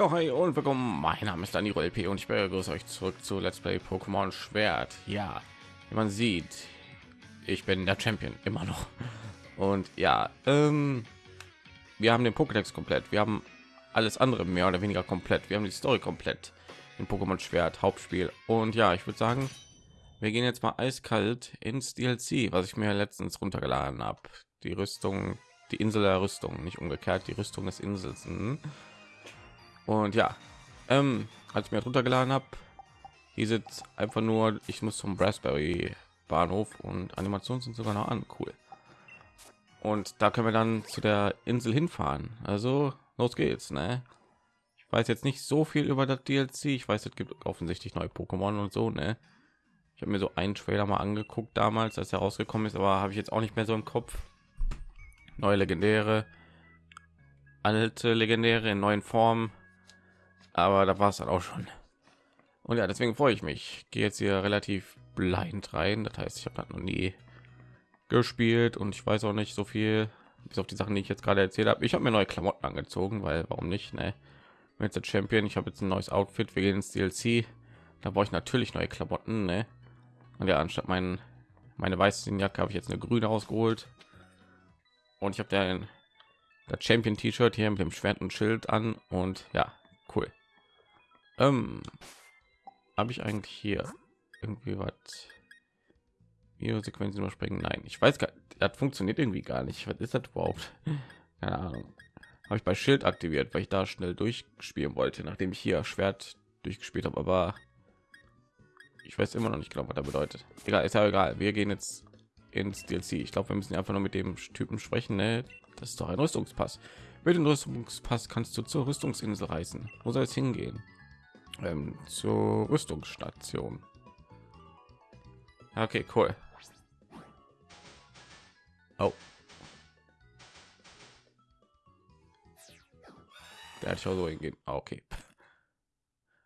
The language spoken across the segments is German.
Jo, hi und willkommen. Mein Name ist Dani LP und ich begrüße euch zurück zu Let's Play Pokémon Schwert. Ja, wie man sieht, ich bin der Champion immer noch. Und ja, ähm, wir haben den Pokédex komplett. Wir haben alles andere mehr oder weniger komplett. Wir haben die Story komplett in Pokémon Schwert Hauptspiel. Und ja, ich würde sagen, wir gehen jetzt mal eiskalt ins DLC, was ich mir letztens runtergeladen habe. Die Rüstung, die Insel der Rüstung, nicht umgekehrt, die Rüstung des Insels. Und ja, ähm, als ich mir runtergeladen habe, hieß es einfach nur, ich muss zum Raspberry Bahnhof und Animationen sind sogar noch an. Cool. Und da können wir dann zu der Insel hinfahren. Also los geht's, ne? Ich weiß jetzt nicht so viel über das DLC. Ich weiß, es gibt offensichtlich neue Pokémon und so, ne? Ich habe mir so einen Trailer mal angeguckt damals, als er rausgekommen ist, aber habe ich jetzt auch nicht mehr so im Kopf. Neue Legendäre, alte Legendäre in neuen Formen aber da war es dann auch schon. Und ja deswegen freue ich mich. Gehe jetzt hier relativ blind rein. Das heißt ich habe noch nie gespielt und ich weiß auch nicht so viel bis auf die sachen die ich jetzt gerade erzählt habe ich habe mir neue klamotten angezogen weil warum nicht ne? jetzt der champion. Ich habe jetzt ein neues outfit wir gehen ins dlc da brauche ich natürlich neue klamotten ne? und ja anstatt meinen meine weiße jacke habe ich jetzt eine grüne ausgeholt und ich habe der das champion t-shirt hier mit dem schwert und schild an. Und ja ähm, habe ich eigentlich hier irgendwie was? Sequenzen überspringen? Nein, ich weiß gar das funktioniert irgendwie gar nicht. Was ist das überhaupt? Keine Ahnung. Habe ich bei Schild aktiviert, weil ich da schnell durchspielen wollte, nachdem ich hier Schwert durchgespielt habe, aber ich weiß immer noch nicht genau, was da bedeutet. Egal, ist ja egal. Wir gehen jetzt ins DLC. Ich glaube, wir müssen einfach nur mit dem Typen sprechen. Ne? Das ist doch ein Rüstungspass. Mit dem Rüstungspass kannst du zur Rüstungsinsel reisen. Wo soll es hingehen? Ähm, zur Rüstungsstation. Okay, cool. Oh. Der hat schon so hingehen. Ah, okay.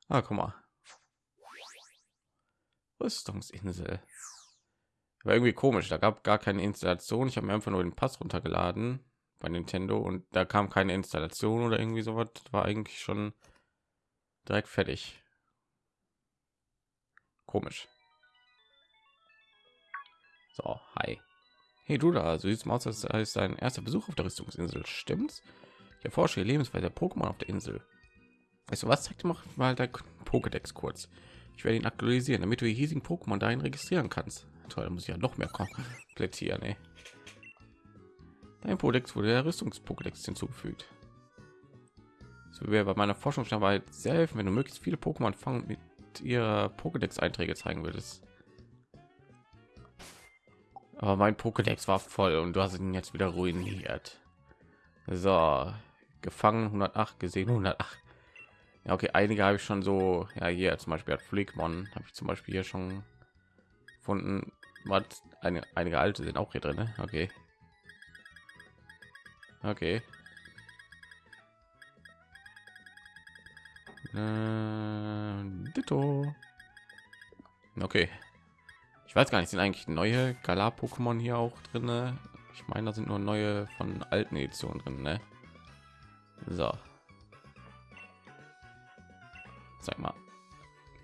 Ah, guck mal. Rüstungsinsel. War irgendwie komisch. Da gab gar keine Installation. Ich habe mir einfach nur den Pass runtergeladen bei Nintendo und da kam keine Installation oder irgendwie sowas. War eigentlich schon direkt fertig. Komisch. So, hi. Hey du da, so sieht's aus, als ist dein erster Besuch auf der Rüstungsinsel, stimmt's? Ich erforsche die Lebensweise der Pokémon auf der Insel. Weißt du was? Zeig dir mal dein Pokédex kurz. Ich werde ihn aktualisieren, damit du die hiesigen Pokémon dahin registrieren kannst. Toll, muss ich ja noch mehr komplettieren, ey. Dein Pokédex wurde der Rüstungs-Pokédex hinzugefügt. So wäre bei meiner Forschungsarbeit sehr helfen, wenn du möglichst viele Pokémon fangen mit ihrer Pokédex-Einträge zeigen würdest. Aber mein Pokédex war voll und du hast ihn jetzt wieder ruiniert. So, gefangen 108 gesehen 108. Ja, okay, einige habe ich schon so. Ja, hier zum Beispiel hat Flickmon habe ich zum Beispiel hier schon gefunden. Was einige alte sind auch hier drin. Ne? Okay. Okay. Äh, Ditto. Okay. Ich weiß gar nicht, sind eigentlich neue Galar-Pokémon hier auch drin? Ich meine, da sind nur neue von alten Editionen drin, ne? So. Sag mal.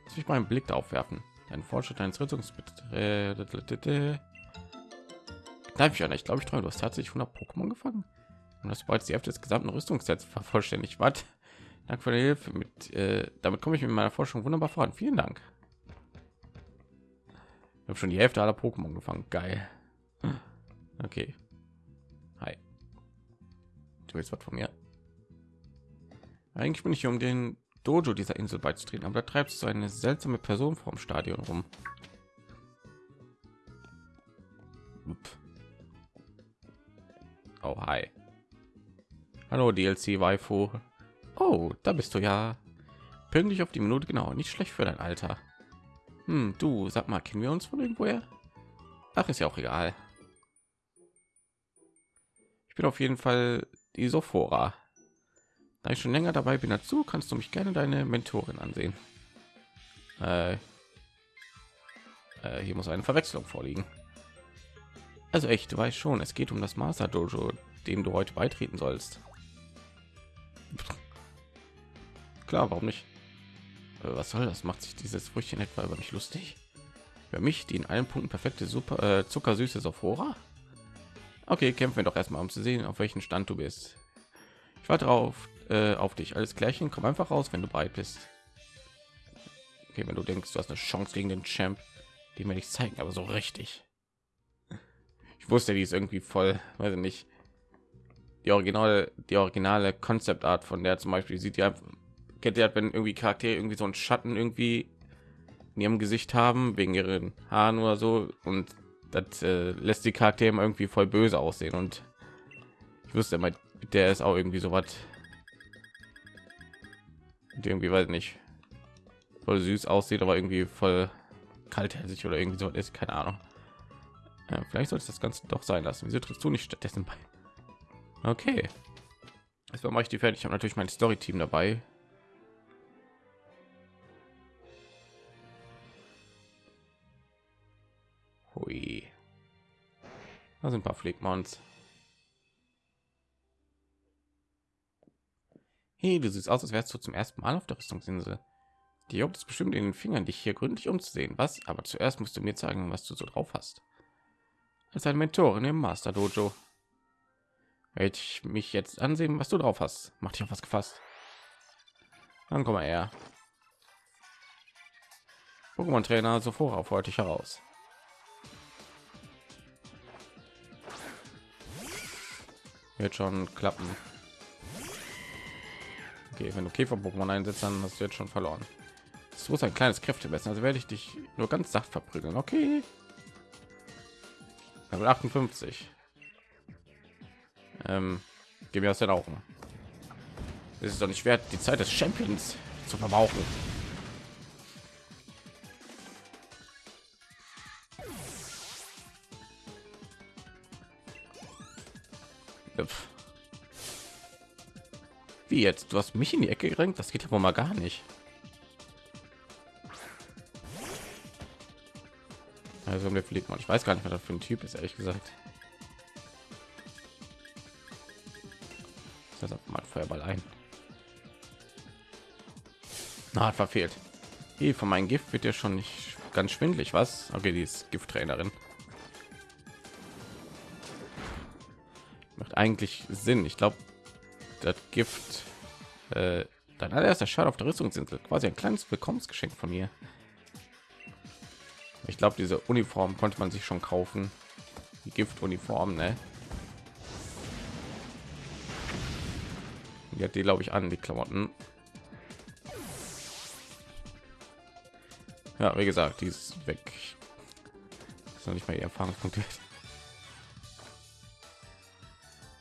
Lass mich mal einen Blick darauf werfen. Ein Fortschritt eines Rettungsbetriebs. Darf ich ja nicht, glaube ich, treu. Du hast tatsächlich 100 Pokémon gefangen. Und das bereits die Hälfte des gesamten Rüstungssets vervollständigt. Was? Dank für die Hilfe. Mit, äh, damit komme ich mit meiner Forschung wunderbar voran. Vielen Dank. Ich habe schon die Hälfte aller Pokémon gefangen. Geil. Okay. Hi. Du willst was von mir? Eigentlich bin ich hier, um den Dojo dieser Insel beizutreten, aber da treibst du eine seltsame Person vom Stadion rum. Oh, hi. Hallo DLC Waifu. Oh, da bist du ja. Pünktlich auf die Minute genau. Nicht schlecht für dein Alter. Hm, du, sag mal, kennen wir uns von irgendwoher? Ach, ist ja auch egal. Ich bin auf jeden Fall die Sophora. Da ich schon länger dabei bin dazu, kannst du mich gerne deine Mentorin ansehen. Äh, äh, hier muss eine Verwechslung vorliegen. Also echt, du weißt schon, es geht um das Master Dojo, dem du heute beitreten sollst klar, warum nicht? Äh, was soll das? Macht sich dieses Früchtchen etwa über mich lustig? Für mich, die in allen Punkten perfekte super äh, zuckersüße Sophora? Okay, kämpfen wir doch erstmal, um zu sehen, auf welchen Stand du bist. Ich warte auf, äh, auf dich. Alles klärchen, komm einfach raus, wenn du bereit bist. Okay, wenn du denkst, du hast eine Chance gegen den Champ, die mir nicht zeigen, aber so richtig. Ich wusste, die ist irgendwie voll, weiß ich nicht. Die originale, die originale Konzeptart von der zum Beispiel sieht ja, kennt ihr, wenn irgendwie Charaktere irgendwie so einen Schatten irgendwie in ihrem Gesicht haben wegen ihren Haaren oder so und das äh, lässt die Charaktere irgendwie voll böse aussehen und ich wusste immer, der ist auch irgendwie so was irgendwie weiß nicht voll süß aussieht, aber irgendwie voll kaltherzig oder irgendwie so ist keine Ahnung. Ja, vielleicht sollte das Ganze doch sein lassen. Wieso trittst du nicht stattdessen bei? Okay. Jetzt mache ich die fertig. Ich habe natürlich mein Story-Team dabei. Da sind ein paar Pflegmons. Hey, du siehst aus, als wärst du zum ersten Mal auf der Rüstungsinsel. Die juckt es bestimmt in den Fingern, dich hier gründlich umzusehen. Was? Aber zuerst musst du mir zeigen, was du so drauf hast. Als ein Mentorin im Master Dojo. Werde ich mich jetzt ansehen, was du drauf hast. Mach dich auf was gefasst. Dann komm mal her. Pokémon Trainer sofort auf heute heraus. Wird schon klappen. Okay, wenn du Käfer-Pokémon einsetzt, dann hast du jetzt schon verloren. Es muss ein kleines Kräftemessen, also werde ich dich nur ganz sacht verprügeln. Okay. Level 58. Ähm, gib mir aus den Augen. Es ist doch nicht wert, die Zeit des Champions zu verbrauchen. Jetzt? Du hast mich in die Ecke gerenkt? Das geht ja wohl mal gar nicht. Also mir fliegt man. Ich weiß gar nicht, was das für ein Typ ist, ehrlich gesagt. Das mal Feuerball ein. Na, hat verfehlt. Hier von meinem Gift wird ja schon nicht ganz schwindlig, was? Okay, die ist Gifttrainerin. Macht eigentlich Sinn. Ich glaube, das Gift, äh, dein allererster Schaden auf der Rüstungsinsel, quasi ein kleines Willkommensgeschenk von mir. Ich glaube, diese Uniform konnte man sich schon kaufen. Die Giftuniform, ne? Die hat die, glaube ich, an die Klamotten. Ja, wie gesagt, die ist weg. ist noch nicht mal ihr Erfahrungspunkte.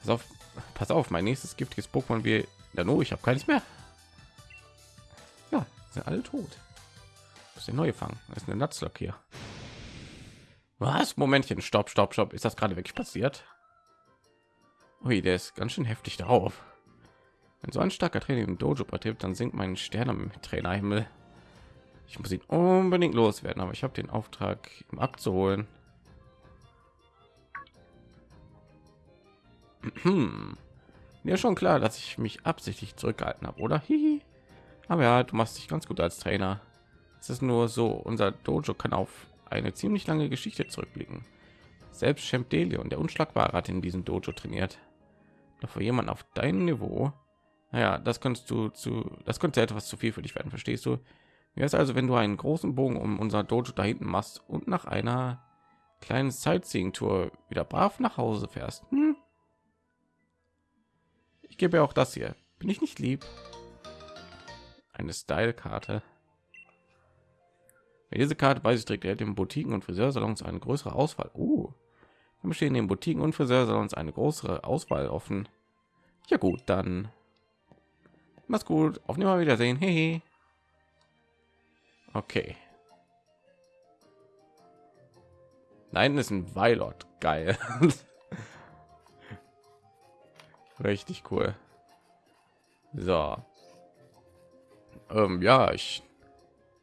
Pass auf, pass auf, mein nächstes giftiges Pokémon wie Dano. Ich habe keines mehr. Ja, sind alle tot. Ist der neue Fang. Ist eine Nutzlock hier. Was? Momentchen, stopp, stopp, stopp. Ist das gerade wirklich passiert? Ui, der ist ganz schön heftig darauf. Wenn so ein starker Trainer im Dojo betreibt, dann sinkt mein Stern am Trainerhimmel. Ich muss ihn unbedingt loswerden, aber ich habe den Auftrag, ihm abzuholen. Ja, schon klar, dass ich mich absichtlich zurückgehalten habe, oder? Hihi. Aber ja, du machst dich ganz gut als Trainer. Es ist nur so, unser Dojo kann auf eine ziemlich lange Geschichte zurückblicken. Selbst Champ Delion, der Unschlagbare, hat in diesem Dojo trainiert. Doch für jemanden auf deinem Niveau, naja, das kannst du zu, das könnte etwas zu viel für dich werden, verstehst du? Wie ist also, wenn du einen großen Bogen um unser Dojo da hinten machst und nach einer kleinen Sightseeing-Tour wieder brav nach Hause fährst? Hm? Gebe auch das hier. Bin ich nicht lieb? Eine Style-Karte. Diese Karte bei sich trägt, er den Boutiquen und Friseursalons eine größere Auswahl. Uh, dann bestehen den Boutiquen und Friseursalons eine größere Auswahl offen. Ja gut, dann mach's gut. Auf Nimmer Wiedersehen. Hehe. Okay. Nein, ist ein Weilot. Geil. Richtig cool. So. Ähm, ja, ich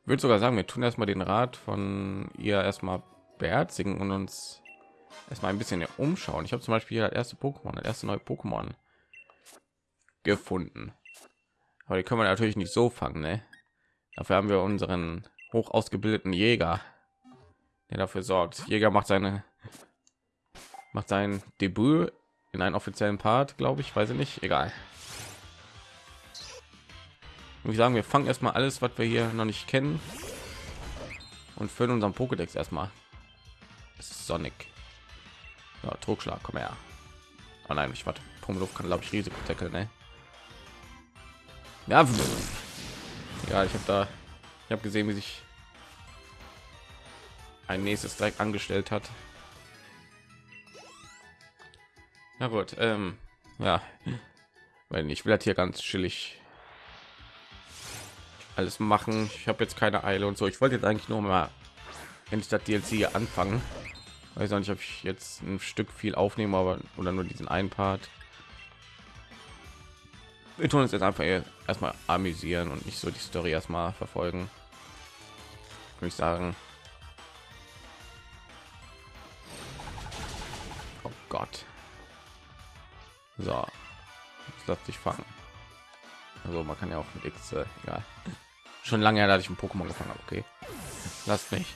würde sogar sagen, wir tun erstmal den Rat von ihr erstmal beherzigen und uns erstmal ein bisschen umschauen. Ich habe zum Beispiel das erste Pokémon, das erste neue Pokémon gefunden. Aber die können wir natürlich nicht so fangen, ne? Dafür haben wir unseren hoch ausgebildeten Jäger, der dafür sorgt. Jäger macht seine macht sein Debüt in einen offiziellen Part, glaube ich, weiß ich nicht, egal. Und ich sagen, wir fangen erstmal alles, was wir hier noch nicht kennen und füllen unseren Pokédex erstmal. Sonic. Ja, Trugschlag, komm her. Oh nein, ich warte. Pummeluft kann glaube ich Risiko tackeln, ne? Ja, ja, ich habe da, ich habe gesehen, wie sich ein nächstes direkt angestellt hat. Na gut, ähm, ja, weil ich will das hier ganz chillig alles machen. Ich habe jetzt keine Eile und so. Ich wollte jetzt eigentlich nur mal endlich das DLC anfangen. Weiß auch nicht, ob ich jetzt ein Stück viel aufnehme, aber oder nur diesen einen Part. Wir tun uns jetzt einfach erstmal amüsieren und nicht so die Story erstmal verfolgen. Würde ich sagen. Oh Gott. So, jetzt lass dich fangen. Also man kann ja auch mit X, äh, egal. Schon lange her, dass ich ein Pokémon gefangen habe. Okay, lasst mich.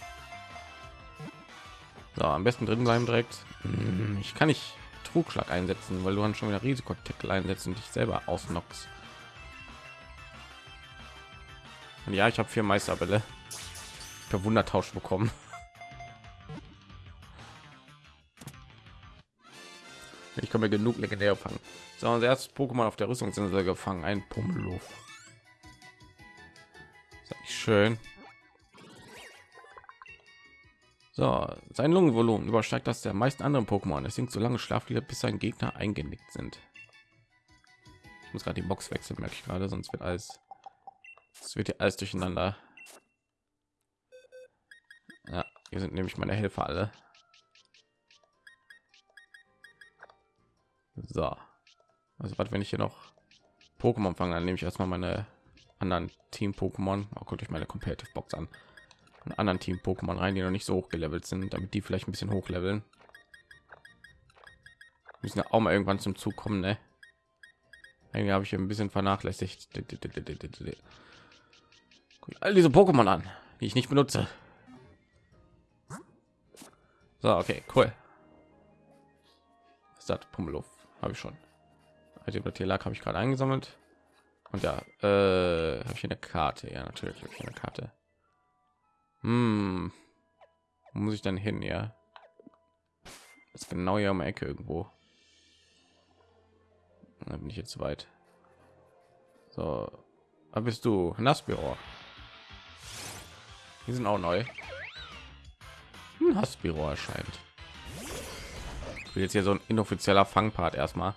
So, am besten drin bleiben direkt. Hm, ich kann nicht Trugschlag einsetzen, weil du dann schon wieder Risikotitel einsetzen und dich selber ausnockst. Und ja, ich habe vier Meisterbälle per Wundertausch bekommen. Ich mir genug legendär fangen. So, unser erstes Pokémon auf der Rüstungsinsel gefangen, ein Pummeluff. Schön. So, sein Lungenvolumen übersteigt das der meisten anderen Pokémon. Es sinkt so lange Schlaflieder, bis sein Gegner eingenickt sind. Ich muss gerade die Box wechseln, merke ich gerade, sonst wird alles, es wird ja alles durcheinander. Ja, hier sind nämlich meine Helfer alle. So, also was, wenn ich hier noch Pokémon fange, dann nehme ich erstmal meine anderen Team Pokémon. Oh, guckt euch meine Competitive Box an. Einen anderen Team Pokémon rein, die noch nicht so hoch gelevelt sind, damit die vielleicht ein bisschen hochleveln. Müssen ja auch mal irgendwann zum Zug kommen, ne? Irgendwie habe ich ein bisschen vernachlässigt. All diese Pokémon an, die ich nicht benutze. So, okay, cool. Was ist das? Pummeluff habe ich schon. Also über lag habe ich gerade eingesammelt. Und ja, äh, habe ich eine Karte? Ja, natürlich ich eine Karte. Hm. Muss ich dann hin? Ja, das ist genau hier um Ecke irgendwo. Da bin ich jetzt weit. So, da bist du Nassbüro. Die sind auch neu. Nassbüro erscheint. Will jetzt hier so ein inoffizieller Fangpart erstmal.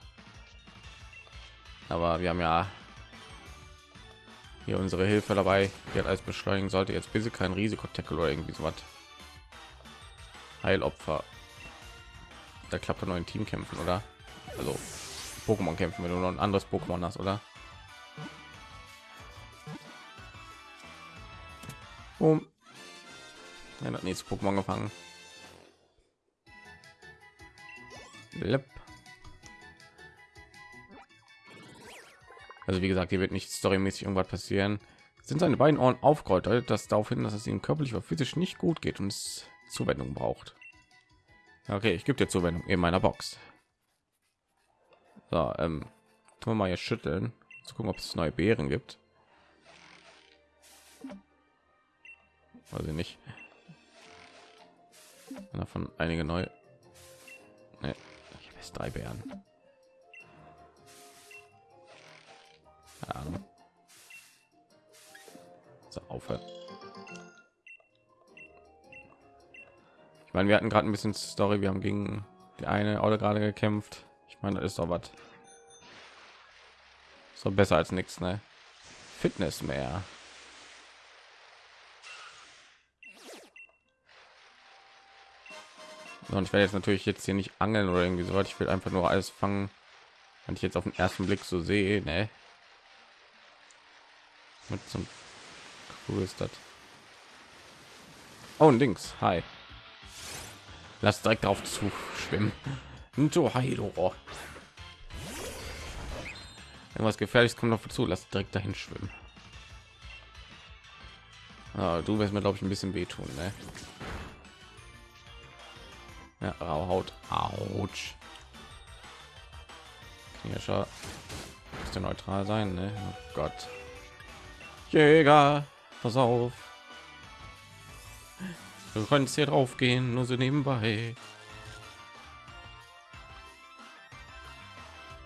Aber wir haben ja hier unsere Hilfe dabei, die hat alles beschleunigen sollte. Jetzt bitte kein Risiko-Tackle oder irgendwie so was. Heilopfer. Da klappt er neuen Team kämpfen, oder? Also Pokémon kämpfen, wenn du noch ein anderes Pokémon hast, oder? Um. Ja, das nächste Pokémon gefangen. Lep. Also wie gesagt, hier wird nicht storymäßig irgendwas passieren. Sind seine beiden Ohren aufgerollt, deutet das darauf hin, dass es ihm körperlich oder physisch nicht gut geht und es Zuwendung braucht. Okay, ich gebe dir Zuwendung in meiner Box. So, ähm, tun wir mal hier schütteln, zu gucken, ob es neue Beeren gibt. Weiß ich nicht. Davon einige neue. Nee, jetzt drei Beeren. Ahnung. So, aufhört. Ich meine, wir hatten gerade ein bisschen Story. Wir haben gegen die eine Auto gerade gekämpft. Ich meine, das ist doch was. So besser als nichts, ne? Fitness mehr. Und ich werde jetzt natürlich jetzt hier nicht angeln oder irgendwie so. Ich will einfach nur alles fangen, wenn ich jetzt auf den ersten Blick so sehe, ne? mit zum cool ist das oh links hi lass direkt drauf zu schwimmen Irgendwas gefährliches kommt auf zu. Lass direkt dahin schwimmen. Ah, du wirst mir glaube ich ein bisschen wehtun, ne? Ja, Haut. Autsch. Knirscher. Müsste neutral sein, ne? Oh Gott. Jäger, pass auf. Du kannst hier drauf gehen, nur so nebenbei.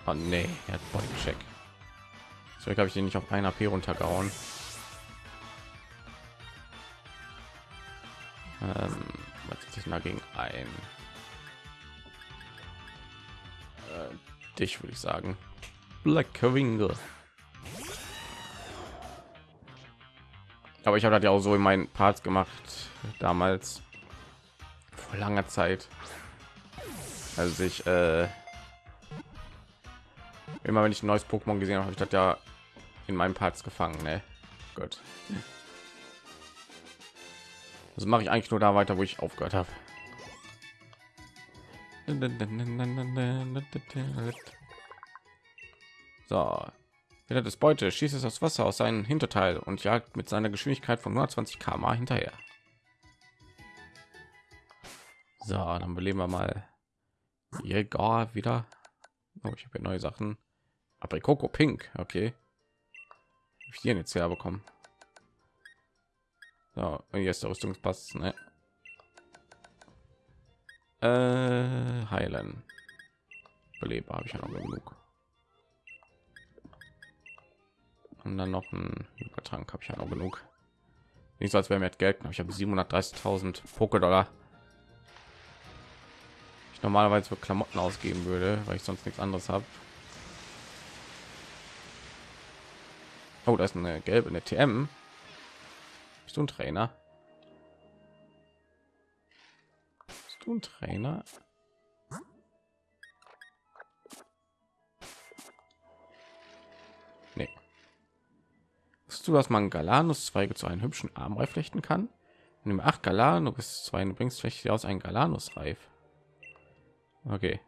Oh nee, er hat Body Check. So habe ich den nicht auf ein AP runtergehauen. Ähm, was sich dagegen ein? Dich würde ich sagen. Black Wingle. Aber ich habe das ja auch so in meinen Parts gemacht damals vor langer Zeit. Also ich äh, immer wenn ich ein neues Pokémon gesehen habe, habe ich das ja in meinen Parts gefangen. Ne? Gut. Das mache ich eigentlich nur da weiter, wo ich aufgehört habe. So, wieder das Beute schießt es das Wasser aus seinem Hinterteil und jagt mit seiner Geschwindigkeit von 120 km hinterher. So, dann beleben wir mal Jäger wieder. Oh, ich habe neue Sachen. Aprikoko Pink, okay. Hab ich den jetzt herbekommen? So, und jetzt der Rüstungspass, ne? Äh, heilen. Beleber habe ich ja noch genug. Und dann noch ein Übertrank habe ich ja noch genug. Nicht so, als wäre mir Geld. Ich habe 730.000 Poké-Dollar. Ich normalerweise für Klamotten ausgeben würde, weil ich sonst nichts anderes habe. Oh, da ist eine gelbe, eine TM. Bist du ein Trainer? Ein Trainer? Nee. Wusstest du, dass man Galanus-Zweige zu einem hübschen Armreif flechten kann? Nimm acht Galanus bis zwei, du bringst vielleicht aus ein Galanus-Reif. Okay.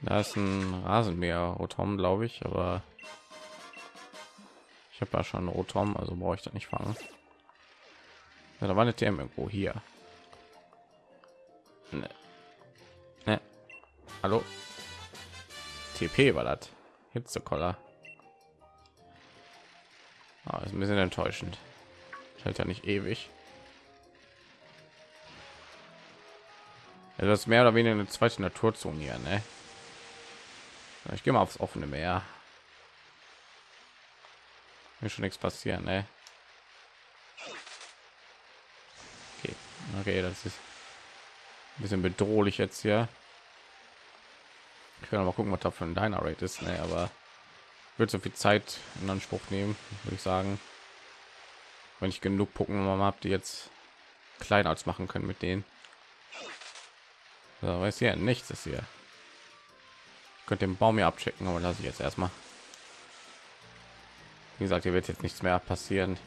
Da ist ein Rasenmäher, Rotom, glaube ich, aber ich habe ja schon Rotom, also brauche ich da nicht fangen. Ja, da war eine TM irgendwo hier. Nee. Nee. Hallo. TP war das. Hitzekoller. Ah, ist ein bisschen enttäuschend. Hält ja nicht ewig. Ja, das ist mehr oder weniger eine zweite Naturzone hier, ne? Ich gehe mal aufs offene Meer. Mir schon nichts passieren, ne? Okay. das ist ein bisschen bedrohlich jetzt hier. Ich kann mal gucken, was da für ein Diner Rate ist, ne? aber wird so viel Zeit in Anspruch nehmen, würde ich sagen. Wenn ich genug Pokémon habe, die jetzt klein als machen können mit denen. So, weiß ja nichts ist hier. Ich könnte den Baum hier abchecken, aber lasse ich jetzt erstmal. Wie gesagt, hier wird jetzt nichts mehr passieren.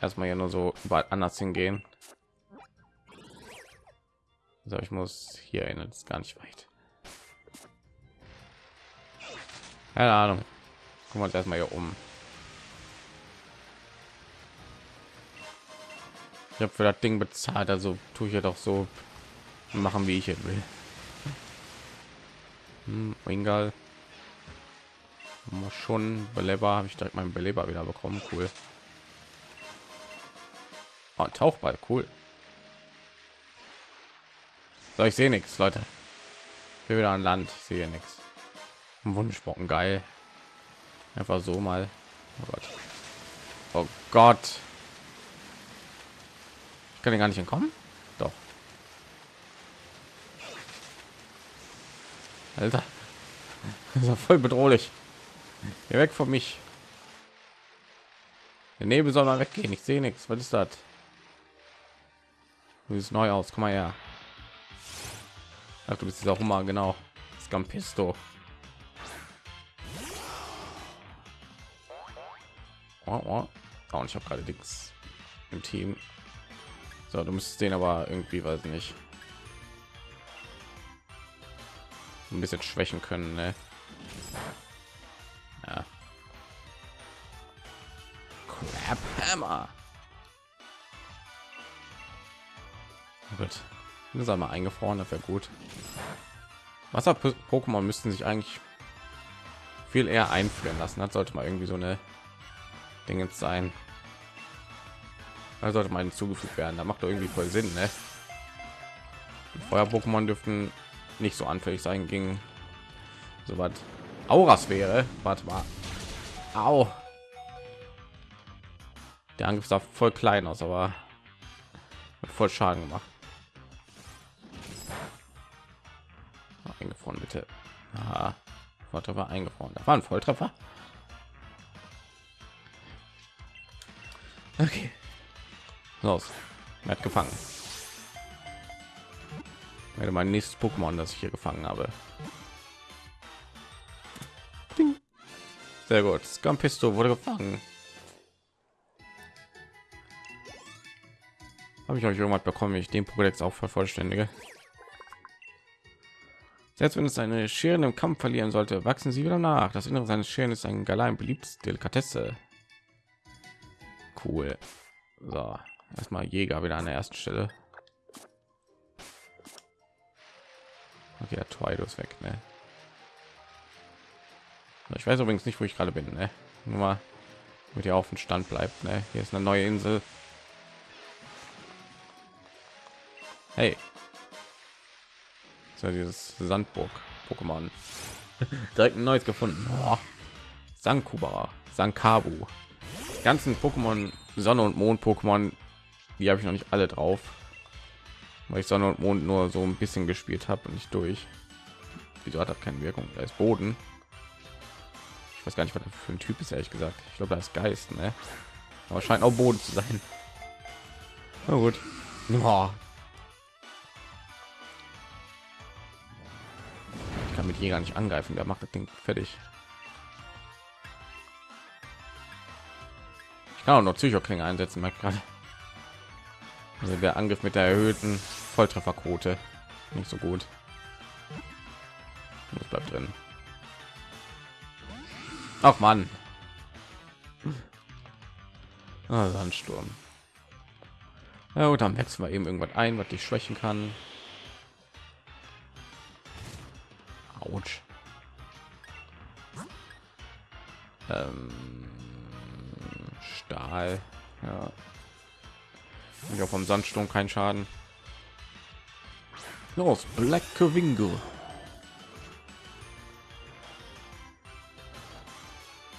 Erstmal hier nur so weit anders hingehen. So, ich muss hier erinnern, ist gar nicht weit. Keine Ahnung. Gucken wir uns erstmal hier um. Ich habe für das Ding bezahlt, also tue ich ja doch so machen, wie ich es will. Hm. Schon Beleber habe ich direkt meinen Beleber wieder bekommen. Cool. Oh, Tauchball, cool. So, ich sehe nichts, Leute. Ich bin wieder an Land, ich sehe nichts. Wunschbocken, geil. Einfach so mal. Oh Gott. Oh Gott. Ich kann gar nicht entkommen. Doch. Alter. Das ist voll bedrohlich. Geh weg von mich. Der Nebel soll mal weggehen. Ich sehe nichts. Was ist das? Du siehst neu aus. Komm mal her. Ach, du bist dieser Hummer, genau. Scampisto. Oh, oh. oh und ich habe gerade Dings im Team. So, du müsstest den aber irgendwie, weiß nicht. ein bisschen schwächen können. Ne? Ja. Crap Hammer. Gut. Das einmal eingefroren, das wäre gut. Wasser-Pokémon müssten sich eigentlich viel eher einfrieren lassen. Das sollte mal irgendwie so eine Dinge sein. Da sollte man hinzugefügt werden. Da macht doch irgendwie voll Sinn, ne? Feuer-Pokémon dürften nicht so anfällig sein gegen so was Auras wäre. Warte mal. Au. Der Angriff sah voll klein aus, aber voll Schaden gemacht. Volltreffer eingefroren. Da war ein Volltreffer. Okay. Los. Er hat gefangen. Werde mein nächstes Pokémon, das ich hier gefangen habe. Ding. Sehr gut. Scampisto wurde gefangen. Habe ich euch irgendwas bekommen, ich den Pokédex auch vervollständige? Selbst wenn es eine Scheren im Kampf verlieren sollte, wachsen sie wieder nach. Das Innere seines Scheren ist ein Galein beliebtes Delikatesse. Cool. So, erstmal Jäger wieder an der ersten Stelle. Okay, der Twido ist weg, ne? Ich weiß übrigens nicht, wo ich gerade bin, ne? Nur mal mit ihr auf dem Stand bleibt, ne? Hier ist eine neue Insel. Hey. So dieses Sandburg Pokémon. Direkt ein neues gefunden. Oh. Sankuba, Sankabu. Die ganzen Pokémon Sonne und Mond Pokémon, die habe ich noch nicht alle drauf, weil ich Sonne und Mond nur so ein bisschen gespielt habe und nicht durch. Wieso hat das keine Wirkung? Da ist Boden. Ich weiß gar nicht, was das für ein Typ ist, ehrlich gesagt. Ich glaube, da ist Geist, ne? Aber scheint auch Boden zu sein. Na gut. Oh. Mit Jäger nicht angreifen. Der macht das Ding fertig. Ich kann auch noch Psychoklinge einsetzen, merkt gerade. Also der Angriff mit der erhöhten Volltrefferquote nicht so gut. Das bleibt drin. Ach man. Ah, Sandsturm. Ja gut, dann wechseln wir eben irgendwas ein, was dich schwächen kann. Autsch. Ähm, Stahl. Ja. Ich auch vom Sandsturm kein Schaden. Los, Black Wingo.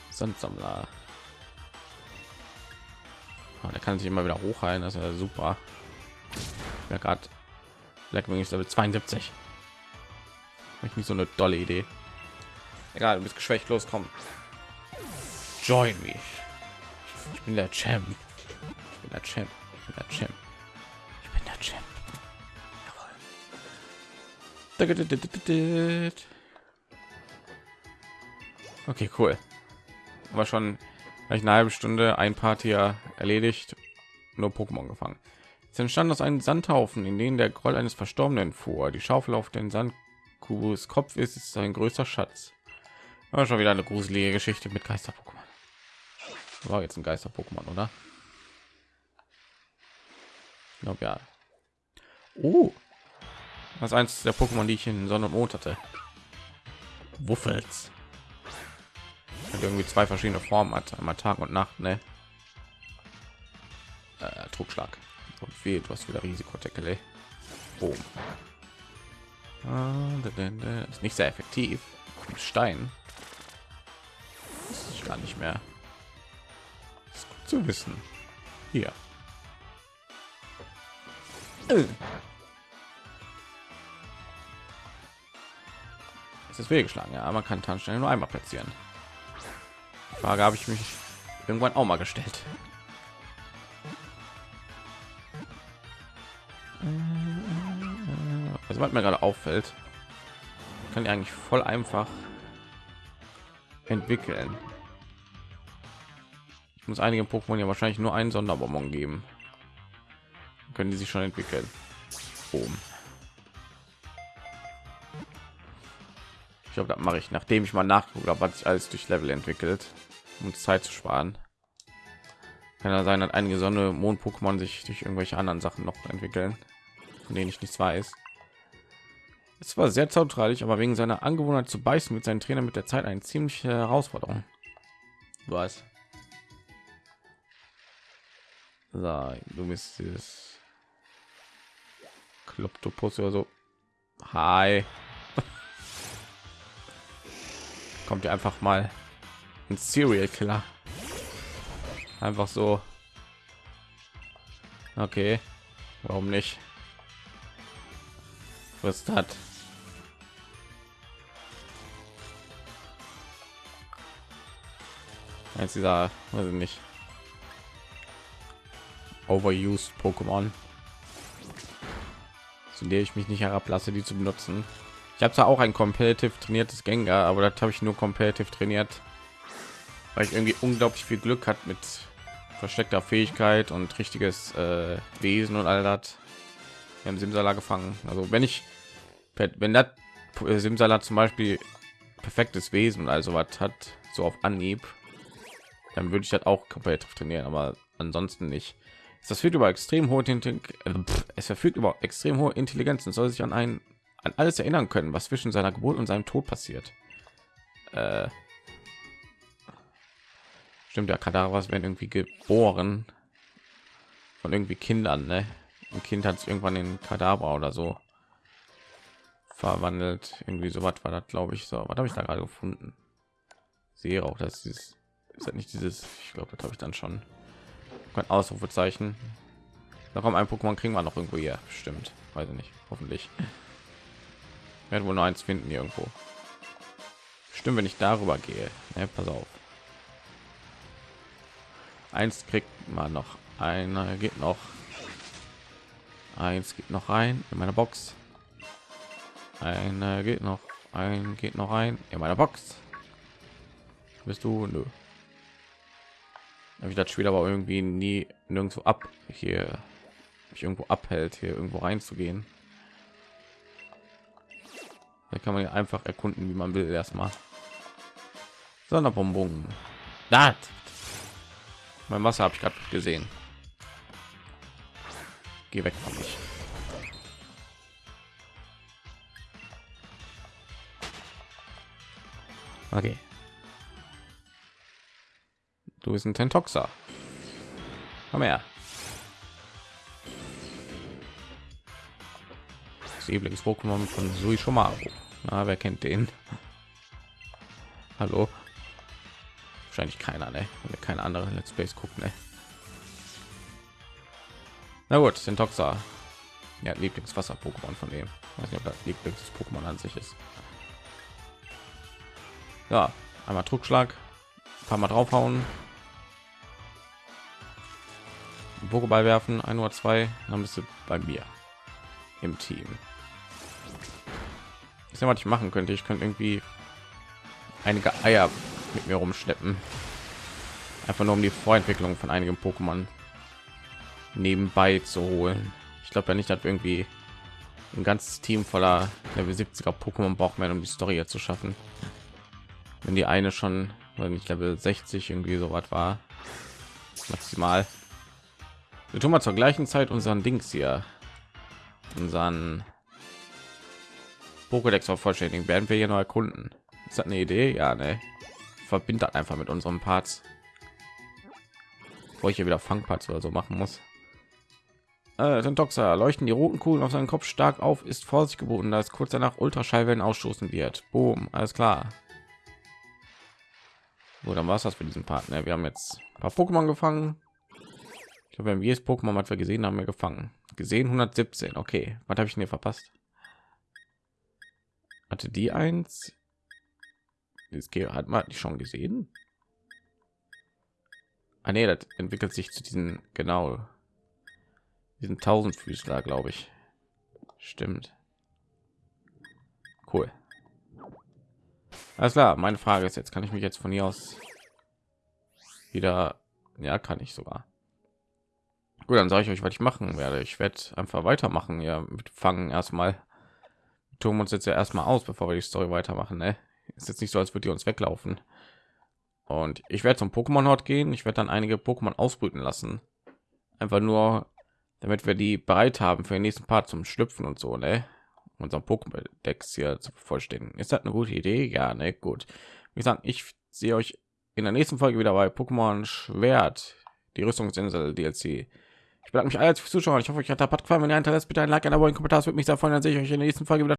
Sandsammler. Oh, der kann sich immer wieder hochheilen, das ist ja super. Ja, gerade Blackwing ist Level 72. Ich nicht so eine tolle Idee. Egal, du bist geschwächt, loskommen. Join me. Ich bin der Champ. Ich bin der Champ. Ich bin der Champ. Ich bin der Champ. Okay, cool. Aber schon eine halbe Stunde ein Part hier erledigt, nur Pokémon gefangen. Es entstand aus einem Sandhaufen, in den der Groll eines Verstorbenen fuhr. Die Schaufel auf den Sandkubus Kopf ist, ist ein größter Schatz. Aber schon wieder eine gruselige Geschichte mit Geister-Pokémon. War jetzt ein Geister-Pokémon, oder? Ich glaube ja. Oh, was eins der Pokémon, die ich in Sonne und Mond hatte. Wuffels. Irgendwie zwei verschiedene Formen hat, einmal Tag und Nacht, ne? Äh, Druckschlag. Und fehlt was wieder Risikodeckel. Boom. Ist nicht sehr effektiv. Stein. ist gar nicht mehr zu wissen. Hier. Äh. Es ist wehgeschlagen, ja, man kann Tankstellen nur einmal platzieren. Die Frage habe ich mich irgendwann auch mal gestellt. Also was mir gerade auffällt, kann ich eigentlich voll einfach entwickeln. Ich muss einige Pokémon ja wahrscheinlich nur einen Sonderbonbon geben. können die sich schon entwickeln. Boom. Ich glaube, das mache ich, nachdem ich mal nachgucke, was sich alles durch Level entwickelt, um Zeit zu sparen. Kann ja sein, dass einige Sonne Mond-Pokémon sich durch irgendwelche anderen Sachen noch entwickeln, von denen ich nichts weiß. Es war sehr zaubertreilig, aber wegen seiner Angewohnheit zu beißen mit seinen Trainer mit der Zeit eine ziemliche Herausforderung. Was? So, du bist dieses Kloptopus oder so. Hi. Kommt ihr einfach mal ein Serial Killer. Einfach so. Okay. Warum nicht? Was hat? Eins dieser, weiß ich nicht. Overused Pokémon. Zu der ich mich nicht herablasse, die zu benutzen. Ich habe zwar auch ein competitive trainiertes Gengar, aber das habe ich nur competitive trainiert, weil ich irgendwie unglaublich viel Glück hat mit versteckter Fähigkeit und richtiges äh, Wesen und all das. Wir haben Simsala gefangen. Also wenn ich, wenn das Simsala zum Beispiel perfektes Wesen also was hat, so auf Anhieb, dann würde ich das auch komplett trainieren, aber ansonsten nicht. Das führt über extrem hohe es verfügt über extrem hohe Intelligenz und soll sich an ein an alles erinnern können, was zwischen seiner Geburt und seinem Tod passiert. Äh, stimmt ja, Kadavers werden irgendwie geboren von irgendwie Kindern, ne? Ein Kind hat irgendwann in Kadaver oder so verwandelt. Irgendwie so was war das, glaube ich. So, was habe ich da gerade gefunden? Sehe auch, dass ist, ist das nicht dieses. Ich glaube, das habe ich dann schon. Kein Ausrufezeichen. Da kommt ein Pokémon kriegen wir noch irgendwo hier. Stimmt, weiß ich nicht. Hoffentlich werde wohl noch eins finden irgendwo. Stimmt, wenn ich darüber gehe. Ne, pass auf. Eins kriegt man noch. Einer geht noch. Eins geht noch rein in meine Box. Einer geht noch. Ein geht noch rein in meiner Box. Bist du? Nö. ich das Spiel aber irgendwie nie nirgendwo ab hier mich irgendwo abhält, hier irgendwo reinzugehen. Da kann man ja einfach erkunden, wie man will erstmal. Sonderbonbon. Das. Mein Wasser habe ich gerade gesehen. Geh weg von mich. Okay. Du bist ein Tentoxa. Komm her. Das Lieblings-Pokémon von Suishomaru. Na, wer kennt den? Hallo? Wahrscheinlich keiner, ne? Wenn keine andere Let's Plays gucken, ne? Na gut, Syntoxa. Ja, Lieblingswasser-Pokémon von dem. Weiß nicht, ob das Lieblings-Pokémon an sich ist. Ja, einmal Druckschlag, ein paar Mal draufhauen, Pokéball werfen, ein oder zwei, dann bist du bei mir im Team. Ist ja was ich machen könnte. Ich könnte irgendwie einige eier mit mir rumschleppen. Einfach nur um die vorentwicklung von einigen pokémon nebenbei zu holen. Ich glaube ja nicht dass irgendwie ein ganzes team voller level 70er pokémon braucht man um die story zu schaffen wenn die eine schon weil nicht level 60 irgendwie so was war maximal wir tun mal zur gleichen zeit unseren dings hier unseren Pokédex vervollständigen, werden wir hier noch erkunden. Ist das eine Idee? Ja, ne. Verbindet einfach mit unserem Parts. Wo ich hier wieder Fangparts oder so machen muss. Äh, Toxa leuchten die roten Kugeln auf seinen Kopf stark auf, ist Vorsicht geboten, da es kurz danach Ultraschallwellen ausstoßen wird. Boom, alles klar. So, dann war es das für diesen Partner. Ne? Wir haben jetzt ein paar Pokémon gefangen. Ich glaube, wir haben jedes Pokémon, was wir gesehen haben, wir gefangen. Gesehen 117. Okay, was habe ich hier verpasst? hatte die eins das hat man die schon gesehen ah, nee, das entwickelt sich zu diesen genau diesen tausendfüßler glaube ich stimmt cool alles klar meine frage ist jetzt kann ich mich jetzt von hier aus wieder ja kann ich sogar. Gut dann sage ich euch was ich machen werde. Ich werde einfach weitermachen ja mit fangen erstmal tun uns jetzt ja erstmal aus, bevor wir die Story weitermachen. Ne? ist jetzt nicht so als würde die uns weglaufen. Und ich werde zum pokémon hort gehen. Ich werde dann einige pokémon ausbrüten lassen. Einfach nur damit wir die bereit haben für den nächsten part zum schlüpfen und so ne unser pokémon decks hier zu vollständigen ist das eine gute idee ja ne gut wie gesagt ich sehe euch in der nächsten folge wieder bei pokémon schwert die rüstungsinsel dlc ich bedanke mich alle fürs Zuschauen. Ich hoffe, euch hat der Part gefallen. Wenn ihr Interesse bitte ein Like, ein Abo, ein Kommentar. Das würde mich sehr freuen. Dann sehe ich euch in der nächsten Folge wieder.